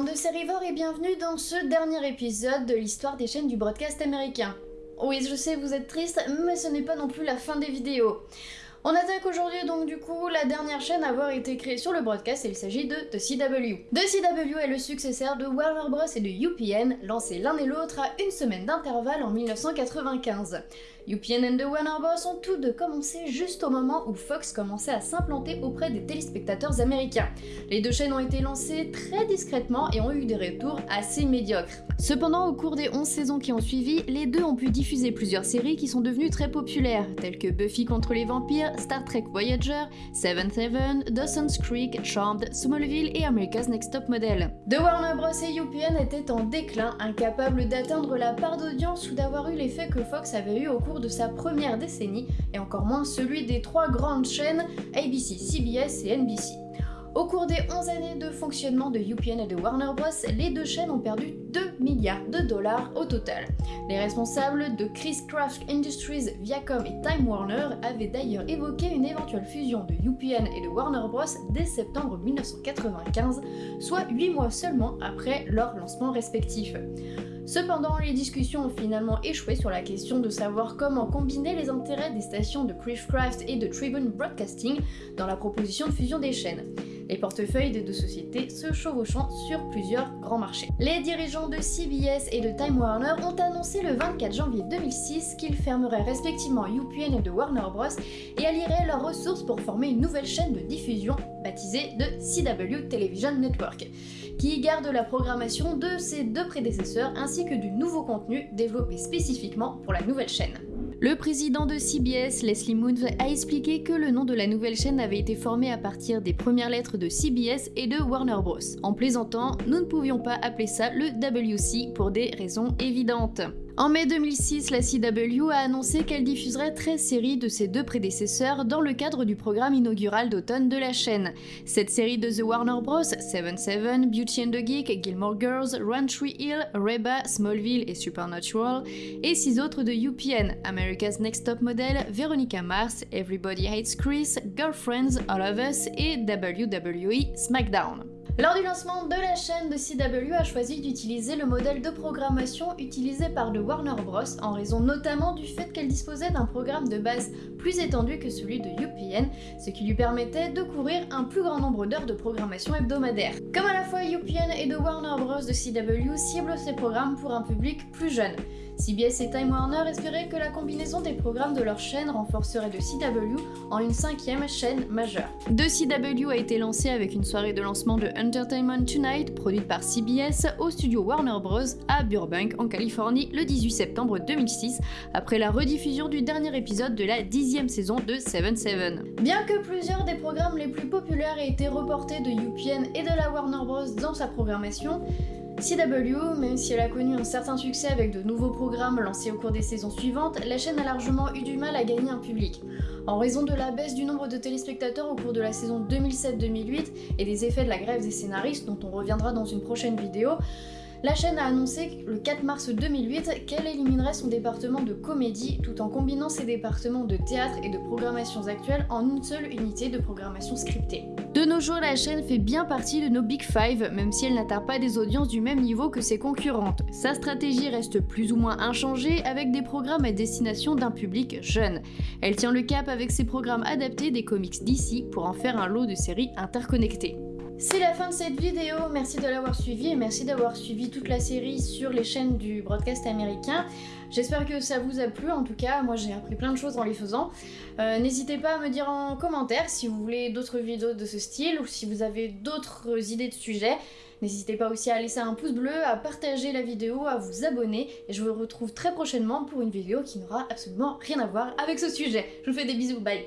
Bande de sérivores et bienvenue dans ce dernier épisode de l'histoire des chaînes du broadcast américain. Oui, je sais, vous êtes triste, mais ce n'est pas non plus la fin des vidéos. On attaque aujourd'hui donc du coup la dernière chaîne à avoir été créée sur le broadcast et il s'agit de The CW. The CW est le successeur de Warner Bros et de UPN, lancés l'un et l'autre à une semaine d'intervalle en 1995. UPN et The Warner Bros ont tous deux commencé juste au moment où Fox commençait à s'implanter auprès des téléspectateurs américains. Les deux chaînes ont été lancées très discrètement et ont eu des retours assez médiocres. Cependant, au cours des 11 saisons qui ont suivi, les deux ont pu diffuser plusieurs séries qui sont devenues très populaires, telles que Buffy contre les vampires, Star Trek Voyager, Seventh Heaven, Dawson's Creek, Charmed, Smallville et America's Next Top Model. The Warner Bros et UPN étaient en déclin, incapables d'atteindre la part d'audience ou d'avoir eu l'effet que Fox avait eu au cours de sa première décennie, et encore moins celui des trois grandes chaînes ABC, CBS et NBC. Au cours des 11 années de fonctionnement de UPN et de Warner Bros, les deux chaînes ont perdu 2 milliards de dollars au total. Les responsables de Chris Craft Industries, Viacom et Time Warner avaient d'ailleurs évoqué une éventuelle fusion de UPN et de Warner Bros dès septembre 1995, soit 8 mois seulement après leur lancement respectif. Cependant, les discussions ont finalement échoué sur la question de savoir comment combiner les intérêts des stations de Craft et de Tribune Broadcasting dans la proposition de fusion des chaînes les portefeuilles des deux sociétés se chevauchant sur plusieurs grands marchés. Les dirigeants de CBS et de Time Warner ont annoncé le 24 janvier 2006 qu'ils fermeraient respectivement UPN et de Warner Bros et allieraient leurs ressources pour former une nouvelle chaîne de diffusion baptisée de CW Television Network, qui garde la programmation de ses deux prédécesseurs ainsi que du nouveau contenu développé spécifiquement pour la nouvelle chaîne. Le président de CBS, Leslie Moon, a expliqué que le nom de la nouvelle chaîne avait été formé à partir des premières lettres de CBS et de Warner Bros. En plaisantant, nous ne pouvions pas appeler ça le WC pour des raisons évidentes. En mai 2006, la CW a annoncé qu'elle diffuserait 13 séries de ses deux prédécesseurs dans le cadre du programme inaugural d'automne de la chaîne. Cette série de The Warner Bros, Seven Seven, Beauty and the Geek, Gilmore Girls, Run Tree Hill, Reba, Smallville et Supernatural, et six autres de UPN, America's Next Top Model, Veronica Mars, Everybody Hates Chris, Girlfriends, All of Us et WWE SmackDown. Lors du lancement de la chaîne, de CW a choisi d'utiliser le modèle de programmation utilisé par le Warner Bros. en raison notamment du fait qu'elle disposait d'un programme de base plus étendu que celui de UPN, ce qui lui permettait de couvrir un plus grand nombre d'heures de programmation hebdomadaire. Comme à la fois UPN et de Warner Bros. de CW ciblent ces programmes pour un public plus jeune. CBS et Time Warner espéraient que la combinaison des programmes de leur chaîne renforcerait de CW en une cinquième chaîne majeure. De CW a été lancé avec une soirée de lancement de Entertainment Tonight, produite par CBS, au studio Warner Bros. à Burbank, en Californie, le 18 septembre 2006, après la rediffusion du dernier épisode de la dixième saison de Seven Seven. Bien que plusieurs des programmes les plus populaires aient été reportés de UPN et de la Warner Bros. dans sa programmation, CW, même si elle a connu un certain succès avec de nouveaux programmes lancés au cours des saisons suivantes, la chaîne a largement eu du mal à gagner un public. En raison de la baisse du nombre de téléspectateurs au cours de la saison 2007-2008 et des effets de la grève des scénaristes dont on reviendra dans une prochaine vidéo, la chaîne a annoncé le 4 mars 2008 qu'elle éliminerait son département de comédie tout en combinant ses départements de théâtre et de programmations actuelles en une seule unité de programmation scriptée. De nos jours, la chaîne fait bien partie de nos Big Five, même si elle n'atteint pas des audiences du même niveau que ses concurrentes. Sa stratégie reste plus ou moins inchangée avec des programmes à destination d'un public jeune. Elle tient le cap avec ses programmes adaptés des comics d'ici pour en faire un lot de séries interconnectées. C'est la fin de cette vidéo, merci de l'avoir suivi et merci d'avoir suivi toute la série sur les chaînes du broadcast américain. J'espère que ça vous a plu, en tout cas moi j'ai appris plein de choses en les faisant. Euh, n'hésitez pas à me dire en commentaire si vous voulez d'autres vidéos de ce style ou si vous avez d'autres idées de sujets. N'hésitez pas aussi à laisser un pouce bleu, à partager la vidéo, à vous abonner et je vous retrouve très prochainement pour une vidéo qui n'aura absolument rien à voir avec ce sujet. Je vous fais des bisous, bye